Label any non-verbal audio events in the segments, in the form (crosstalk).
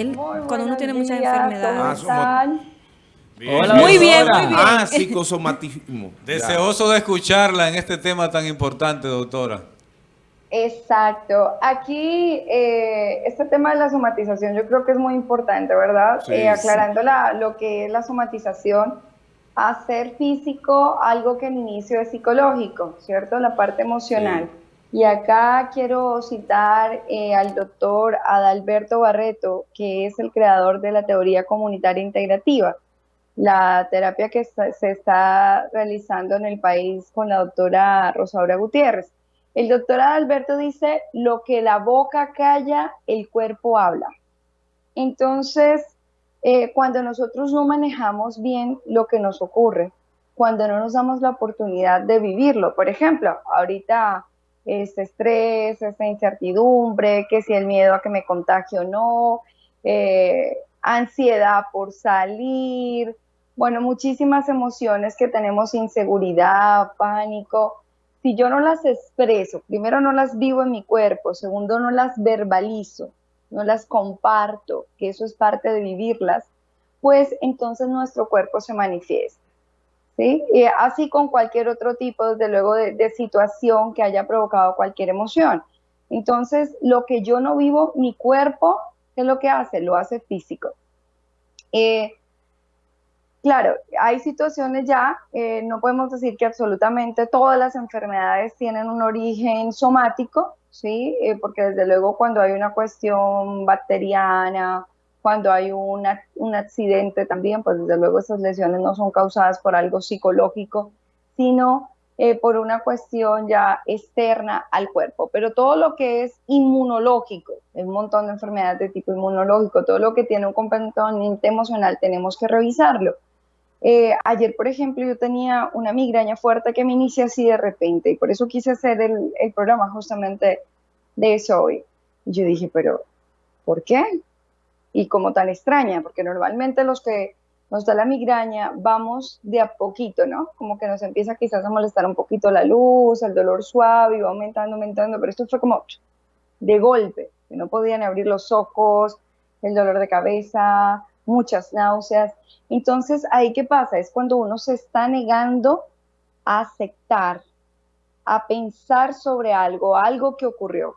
él, Muy cuando uno tiene muchas enfermedades. ¿cómo Ah? Hola, Muy bien, muy bien. Ah, psicosomatismo. (laughs) Deseoso de escucharla en este tema tan importante, doctora. Exacto. Aquí, eh, este tema de la somatización yo creo que es muy importante, ¿verdad? Sí, Eh, aclarando la- lo que es la somatización, hacer físico algo que en inicio es psicológico, ¿cierto? La parte emocional. Y acá quiero citar eh, al doctor Adalberto Barreto, que es el creador de la teoría comunitaria integrativa, la terapia que se está realizando en el país con la doctora Rosaura Gutiérrez. El doctor Adalberto dice, lo que la boca calla, el cuerpo habla. Entonces, eh, cuando nosotros no manejamos bien lo que nos ocurre, cuando no nos damos la oportunidad de vivirlo, por ejemplo, ahorita este estrés, esta incertidumbre, que si el miedo a que me contagie o no, eh, ansiedad por salir, bueno, muchísimas emociones que tenemos, inseguridad, pánico. Si yo no las expreso, primero no las vivo en mi cuerpo, segundo no las verbalizo, no las comparto, que eso es parte de vivirlas, pues entonces nuestro cuerpo se manifiesta. Y así con cualquier otro tipo, desde luego, de, de situación que haya provocado cualquier emoción. Entonces, lo que yo no vivo, mi cuerpo, ¿qué es lo que hace? Lo hace físico. Eh, claro, hay situaciones ya, eh, no podemos decir que absolutamente todas las enfermedades tienen un origen somático, ¿sí? Eh, porque desde luego cuando hay una cuestión bacteriana, cuando hay una, un accidente también, pues desde luego esas lesiones no son causadas por algo psicológico, sino eh, por una cuestión ya externa al cuerpo. Pero todo lo que es inmunológico, hay un montón de enfermedades de tipo inmunológico, todo lo que tiene un componente emocional, tenemos que revisarlo. Eh, ayer, por ejemplo, yo tenía una migraña fuerte que me inicia así de repente y por eso quise hacer el, el programa justamente de eso hoy. Y yo dije, pero ¿por qué? Y como tan extraña, porque normalmente los que nos da la migraña vamos de a poquito, ¿no? Como que nos empieza quizás a molestar un poquito la luz, el dolor suave, y va aumentando, aumentando, pero esto fue como de golpe, no podían abrir los ojos, el dolor de cabeza, muchas náuseas. Entonces, ahí qué pasa? Es cuando uno se está negando a aceptar, a pensar sobre algo, algo que ocurrió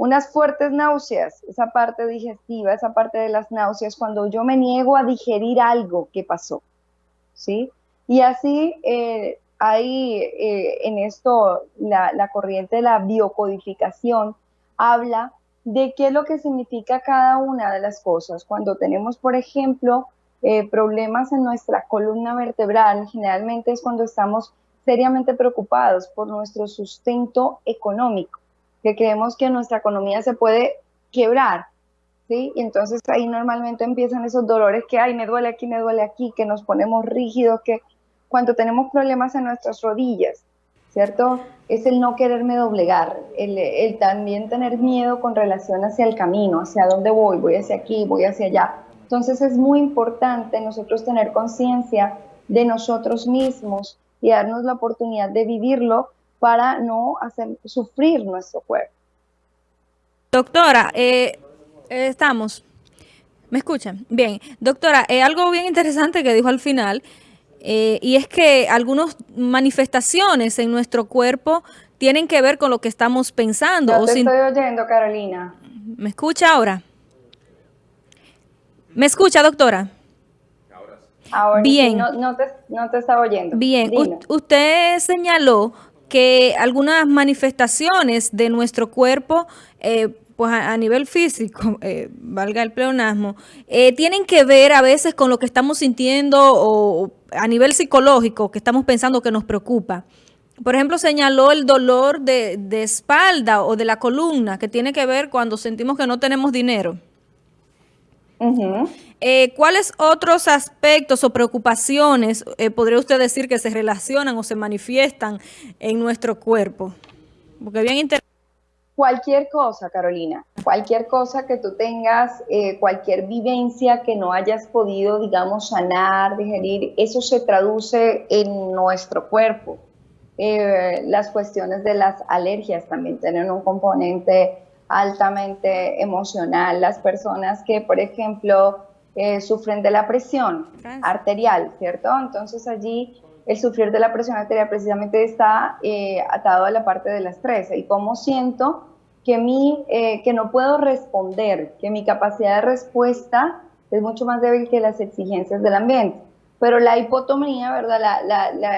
unas fuertes náuseas, esa parte digestiva, esa parte de las náuseas, cuando yo me niego a digerir algo que pasó, ¿sí? Y así eh, hay eh, en esto la, corriente de la biocodificación, habla de qué es lo que significa cada una de las cosas. Cuando tenemos, por ejemplo, eh, problemas en nuestra columna vertebral, generalmente es cuando estamos seriamente preocupados por nuestro sustento económico que creemos que nuestra economía se puede quebrar, ¿sí? Y entonces ahí normalmente empiezan esos dolores que, ay, me duele aquí, me duele aquí, que nos ponemos rígidos, que cuando tenemos problemas en nuestras rodillas, ¿cierto? Es el no quererme doblegar, el, el también tener miedo con relación hacia el camino, hacia dónde voy, voy hacia aquí, voy hacia allá. Entonces es muy importante nosotros tener conciencia de nosotros mismos y darnos la oportunidad de vivirlo para no hacer sufrir nuestro cuerpo. Doctora, eh, eh, estamos. ¿Me escuchan? Bien. Doctora, eh, algo bien interesante que dijo al final, eh, y es que algunas manifestaciones en nuestro cuerpo tienen que ver con lo que estamos pensando. Yo o te sin... estoy oyendo, Carolina. ¿Me escucha ahora? ¿Me escucha, doctora? Ahora Bien. sí, no, no, te, no te estaba oyendo. Bien. U- usted señaló que algunas manifestaciones de nuestro cuerpo, eh, pues a, nivel físico, (laughs) eh, valga el pleonasmo, eh, tienen que ver a veces con lo que estamos sintiendo o a nivel psicológico que estamos pensando que nos preocupa. Por ejemplo, señaló el dolor de, de espalda o de la columna, que tiene que ver cuando sentimos que no tenemos dinero. Eh, ¿Cuáles otros aspectos o preocupaciones eh, podría usted decir que se relacionan o se manifiestan en nuestro cuerpo? Porque bien. Cualquier cosa, Carolina, cualquier cosa que tú tengas, eh, cualquier vivencia que no hayas podido, digamos, sanar, digerir, eso se traduce en nuestro cuerpo. Las cuestiones de las alergias también tienen un componente altamente emocional, las personas que, por ejemplo, eh, sufren de la presión arterial, ¿cierto? Entonces allí el sufrir de la presión arterial precisamente está eh, atado a la parte del estrés y cómo siento que, mi, eh, que no puedo responder, que mi capacidad de respuesta es mucho más débil que las exigencias del ambiente. Pero la hipotomía, ¿verdad? La, la, la,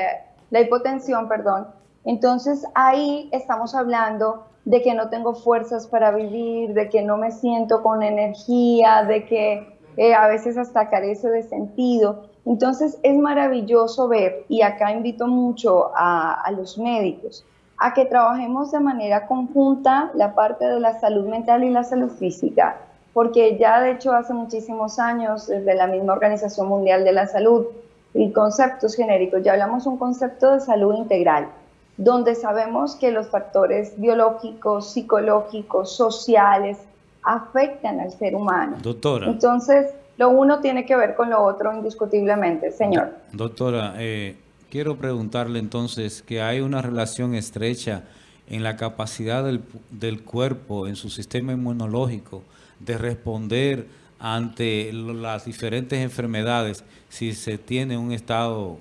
la hipotensión, perdón. Entonces ahí estamos hablando de que no tengo fuerzas para vivir, de que no me siento con energía, de que eh, a veces hasta carece de sentido. Entonces es maravilloso ver, y acá invito mucho a, los médicos, a que trabajemos de manera conjunta la parte de la salud mental y la salud física, porque ya de hecho hace muchísimos años, desde la misma Organización Mundial de la Salud y conceptos genéricos, ya hablamos un concepto de salud integral, donde sabemos que los factores biológicos, psicológicos, sociales, afectan al ser humano. Doctora. Entonces, lo uno tiene que ver con lo otro indiscutiblemente, señor. Doctora, eh, quiero preguntarle entonces que hay una relación estrecha en la capacidad del, del cuerpo, en su sistema inmunológico, de responder ante las diferentes enfermedades si se tiene un estado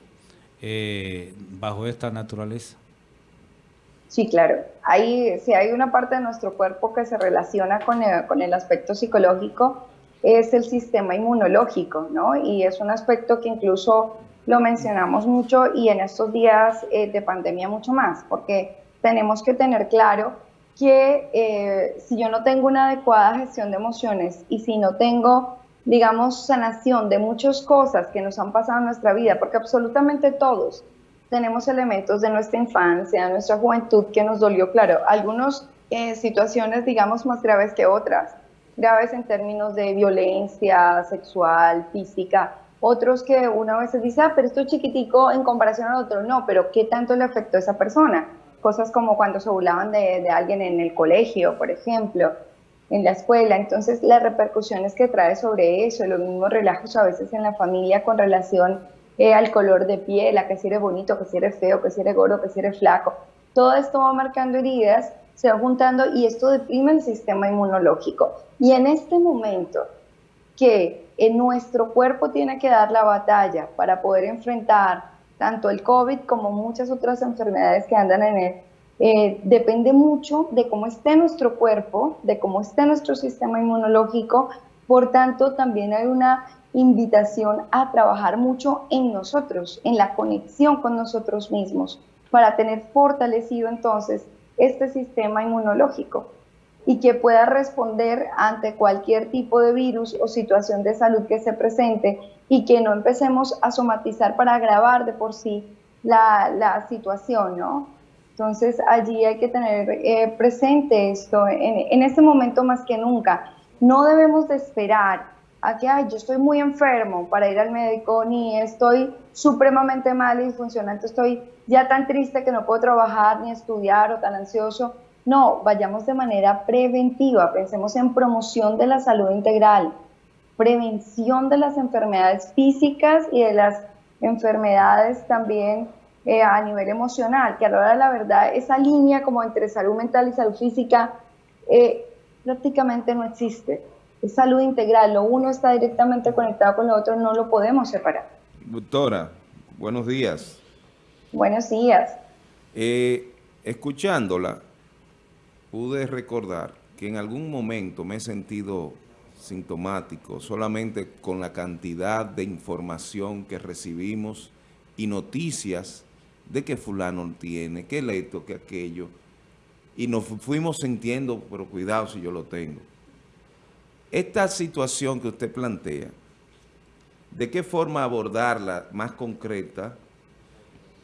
eh, bajo esta naturaleza. Sí, claro. Hay, si hay una parte de nuestro cuerpo que se relaciona con el, con el aspecto psicológico, es el sistema inmunológico, ¿no? Y es un aspecto que incluso lo mencionamos mucho y en estos días eh, de pandemia mucho más, porque tenemos que tener claro que eh, si yo no tengo una adecuada gestión de emociones y si no tengo, digamos, sanación de muchas cosas que nos han pasado en nuestra vida, porque absolutamente todos tenemos elementos de nuestra infancia, nuestra juventud que nos dolió, claro, algunas eh, situaciones, digamos, más graves que otras, graves en términos de violencia sexual, física, otros que una vez dice, ah, pero esto es chiquitico en comparación al otro, no, pero ¿qué tanto le afectó a esa persona? Cosas como cuando se burlaban de, de alguien en el colegio, por ejemplo, en la escuela, entonces las repercusiones que trae sobre eso, los mismos relajos a veces en la familia con relación eh, al color de piel, a que si eres bonito, que si eres feo, que si eres gordo, que si eres flaco. Todo esto va marcando heridas, se va juntando y esto deprime el sistema inmunológico. Y en este momento que en nuestro cuerpo tiene que dar la batalla para poder enfrentar tanto el COVID como muchas otras enfermedades que andan en él, eh, depende mucho de cómo esté nuestro cuerpo, de cómo esté nuestro sistema inmunológico. Por tanto, también hay una invitación a trabajar mucho en nosotros, en la conexión con nosotros mismos, para tener fortalecido entonces este sistema inmunológico y que pueda responder ante cualquier tipo de virus o situación de salud que se presente y que no empecemos a somatizar para agravar de por sí la, situación, ¿no? Entonces allí hay que tener eh, presente esto en, en este momento más que nunca. No debemos de esperar a que, ay, yo estoy muy enfermo para ir al médico, ni estoy supremamente mal y disfuncionante, estoy ya tan triste que no puedo trabajar ni estudiar o tan ansioso. No, vayamos de manera preventiva, pensemos en promoción de la salud integral, prevención de las enfermedades físicas y de las enfermedades también eh, a nivel emocional, que a la hora de la verdad esa línea como entre salud mental y salud física eh, prácticamente no existe es salud integral, lo uno está directamente conectado con lo otro, no lo podemos separar. Doctora, buenos días. Buenos días. Eh, escuchándola, pude recordar que en algún momento me he sentido sintomático solamente con la cantidad de información que recibimos y noticias de que fulano tiene, que esto, que aquello, y nos fuimos sintiendo, pero cuidado si yo lo tengo. Esta situación que usted plantea, ¿de qué forma abordarla más concreta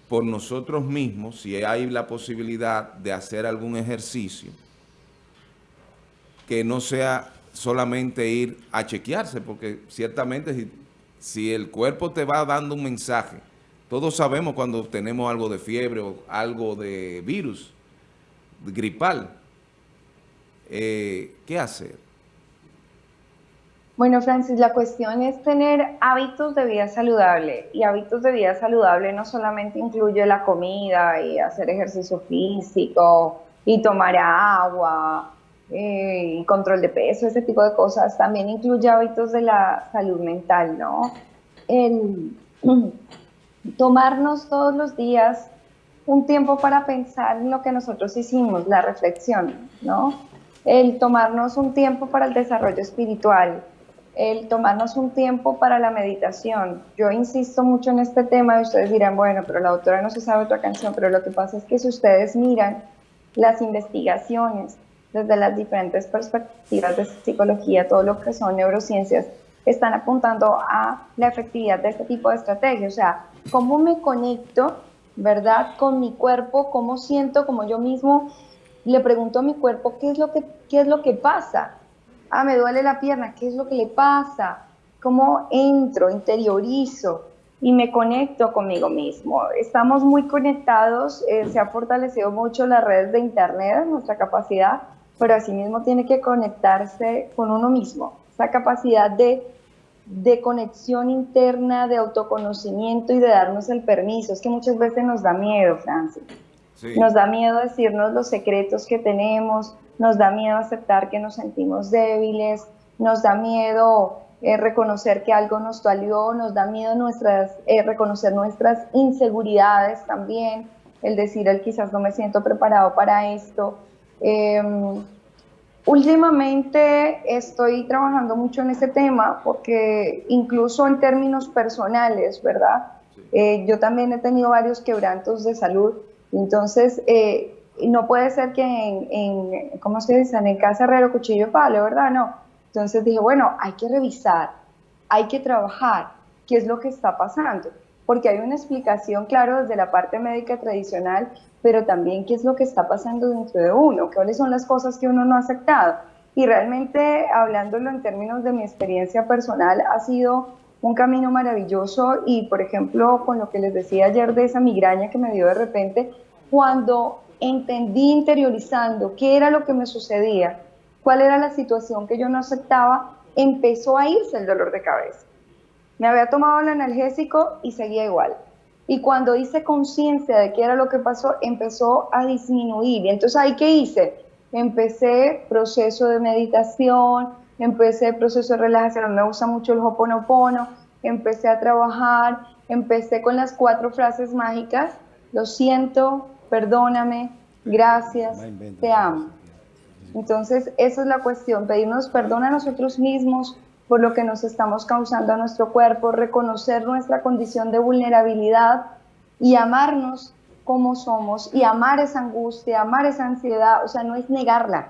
por nosotros mismos, si hay la posibilidad de hacer algún ejercicio que no sea solamente ir a chequearse, porque ciertamente si, el cuerpo te va dando un mensaje, todos sabemos cuando tenemos algo de fiebre o algo de virus gripal, eh, ¿qué hacer? Bueno, Francis, la cuestión es tener hábitos de vida saludable y hábitos de vida saludable no solamente incluye la comida y hacer ejercicio físico y tomar agua eh, y control de peso, ese tipo de cosas, también incluye hábitos de la salud mental, ¿no? El (clears throat) tomarnos todos los días un tiempo para pensar en lo que nosotros hicimos, la reflexión, ¿no? El tomarnos un tiempo para el desarrollo espiritual, el tomarnos un tiempo para la meditación. Yo insisto mucho en este tema y ustedes dirán, bueno, pero la autora no se sabe otra canción, pero lo que pasa es que si ustedes miran las investigaciones, desde las diferentes perspectivas de psicología, todo lo que son neurociencias, están apuntando a la efectividad de este tipo de estrategias. O sea, cómo me conecto, ¿verdad?, con mi cuerpo, cómo siento, como yo mismo le pregunto a mi cuerpo qué es lo que, qué es lo que pasa. Ah, me duele la pierna, ¿qué es lo que le pasa? ¿Cómo entro, interiorizo? y me conecto conmigo mismo. Estamos muy conectados, eh, se ha fortalecido mucho las redes de Internet, nuestra capacidad pero asimismo tiene que conectarse con uno mismo. Esa capacidad de, de conexión interna, de autoconocimiento y de darnos el permiso. Es que muchas veces nos da miedo, Francis. Nos da miedo decirnos los secretos que tenemos, nos da miedo aceptar que nos sentimos débiles, nos da miedo eh, reconocer que algo nos dolió, nos da miedo nuestras, eh, reconocer nuestras inseguridades también, el decir, el quizás no me siento preparado para esto, Em, últimamente estoy trabajando mucho en este tema porque incluso en términos personales, ¿verdad? Eh, yo también he tenido varios quebrantos de salud, entonces no puede ser que en, en, ¿cómo se dice? En casa herrero, cuchillo palo, ¿verdad? No. Entonces dije, bueno, hay que revisar, hay que trabajar, qué es lo que está pasando, porque hay una explicación, claro, desde la parte médica tradicional pero también qué es lo que está pasando dentro de uno, cuáles son las cosas que uno no ha aceptado. Y realmente, hablándolo en términos de mi experiencia personal, ha sido un camino maravilloso y, por ejemplo, con lo que les decía ayer de esa migraña que me dio de repente, cuando entendí interiorizando qué era lo que me sucedía, cuál era la situación que yo no aceptaba, empezó a irse el dolor de cabeza. Me había tomado el analgésico y seguía igual. Y cuando hice conciencia de qué era lo que pasó, empezó a disminuir. Y entonces, ¿ahí qué hice? Empecé proceso de meditación, empecé proceso de relajación. Me gusta mucho el Hoponopono. Empecé a trabajar, empecé con las cuatro frases mágicas. Lo siento, perdóname, gracias, te amo. Entonces, esa es la cuestión, pedirnos perdón a nosotros mismos, por lo que nos estamos causando a nuestro cuerpo, reconocer nuestra condición de vulnerabilidad y amarnos como somos y amar esa angustia, amar esa ansiedad, o sea, no es negarla,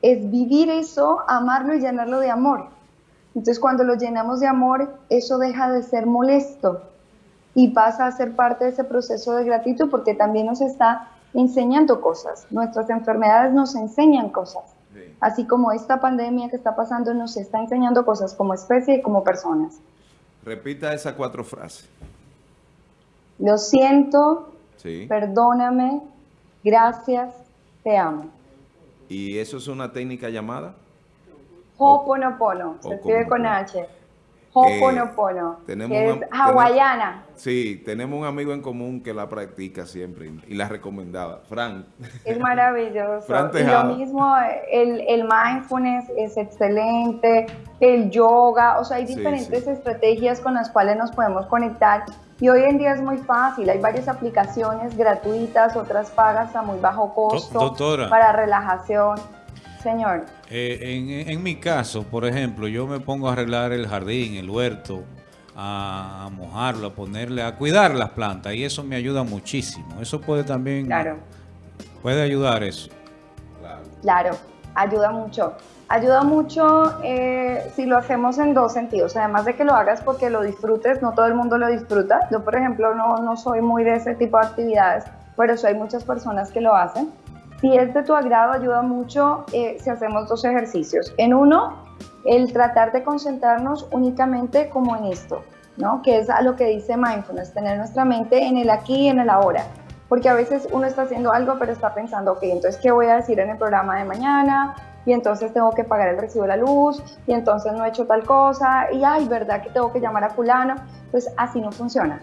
es vivir eso, amarlo y llenarlo de amor. Entonces cuando lo llenamos de amor, eso deja de ser molesto y pasa a ser parte de ese proceso de gratitud porque también nos está enseñando cosas. Nuestras enfermedades nos enseñan cosas así como esta pandemia que está pasando nos está enseñando cosas como especie y como personas. Repita esas cuatro frases. Lo siento, perdóname, gracias, te amo. ¿Y eso es una técnica llamada? Ho'oponopono, se escribe con H. Ho'oponopono, eh, que es hawaiana. sí, tenemos un amigo en común que la practica siempre y la recomendaba, Frank. Es (laughs) maravilloso. y lo mismo, el, el, mindfulness es excelente, el yoga, o sea, hay diferentes estrategias con las cuales nos podemos conectar. Y hoy en día es muy fácil, hay varias aplicaciones gratuitas, otras pagas a muy bajo costo para relajación. Señor. Eh, en, mi caso, por ejemplo, yo me pongo a arreglar el jardín, el huerto, a, mojarlo, a ponerle, a cuidar las plantas y eso me ayuda muchísimo. Eso puede también... Claro. Puede ayudar eso. Claro, ayuda mucho. Ayuda mucho eh, si lo hacemos en dos sentidos. Además de que lo hagas porque lo disfrutes, no todo el mundo lo disfruta. Yo, por ejemplo, no, no soy muy de ese tipo de actividades, pero hay muchas personas que lo hacen. Si es de tu agrado, ayuda mucho eh, si hacemos dos ejercicios. En uno, el tratar de concentrarnos únicamente como en esto, ¿no? Que es a lo que dice mindfulness, tener nuestra mente en el aquí y en el ahora. Porque a veces uno está haciendo algo, pero está pensando, ok, entonces, ¿qué voy a decir en el programa de mañana? Y entonces tengo que pagar el recibo de la luz, y entonces no he hecho tal cosa, y ay, ¿verdad que tengo que llamar a fulano? Pues así no funciona.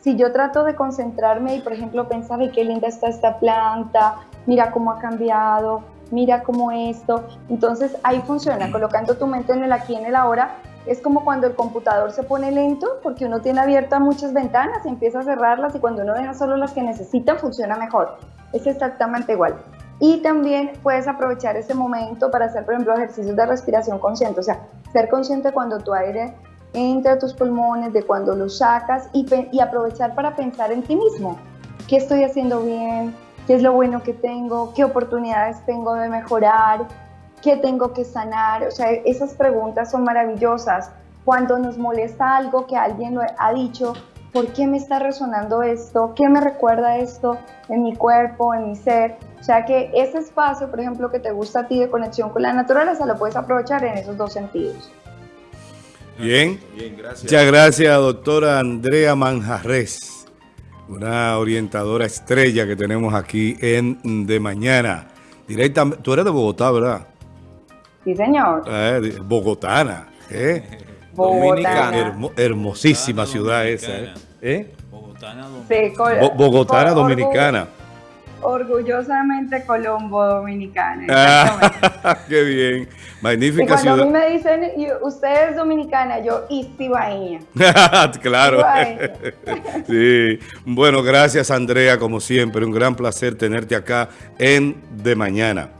Si yo trato de concentrarme y, por ejemplo, pensar, ay, qué linda está esta planta, mira cómo ha cambiado, mira cómo esto. Entonces ahí funciona, colocando tu mente en el aquí, en el ahora. Es como cuando el computador se pone lento porque uno tiene abiertas muchas ventanas y empieza a cerrarlas y cuando uno deja solo las que necesita funciona mejor. Es exactamente igual. Y también puedes aprovechar ese momento para hacer, por ejemplo, ejercicios de respiración consciente. O sea, ser consciente cuando tu aire entra a tus pulmones, de cuando lo sacas y, y aprovechar para pensar en ti mismo. ¿Qué estoy haciendo bien? ¿Qué es lo bueno que tengo? ¿Qué oportunidades tengo de mejorar? ¿Qué tengo que sanar? O sea, esas preguntas son maravillosas. Cuando nos molesta algo que alguien lo ha dicho, ¿por qué me está resonando esto? ¿Qué me recuerda esto en mi cuerpo, en mi ser? O sea que ese espacio, por ejemplo, que te gusta a ti de conexión con la naturaleza, lo puedes aprovechar en esos dos sentidos. Bien. Bien, gracias. Muchas gracias, doctora Andrea Manjarres, una orientadora estrella que tenemos aquí en De Mañana. Directamente, tú eres de Bogotá, ¿verdad? Sí, señor. Eh, bogotana. ¿eh? (laughs) Dominicana. hermosísima ciudad esa. ¿eh? ¿Eh? Bogotana, dominicana. Bogotana dominicana orgullosamente Colombo Dominicana. Ah, (laughs) qué bien. Magnífica y cuando a mí me dicen, usted es dominicana, yo, y (laughs) claro. (laughs) sí. Bueno, gracias Andrea, como siempre. Un gran placer tenerte acá en De Mañana.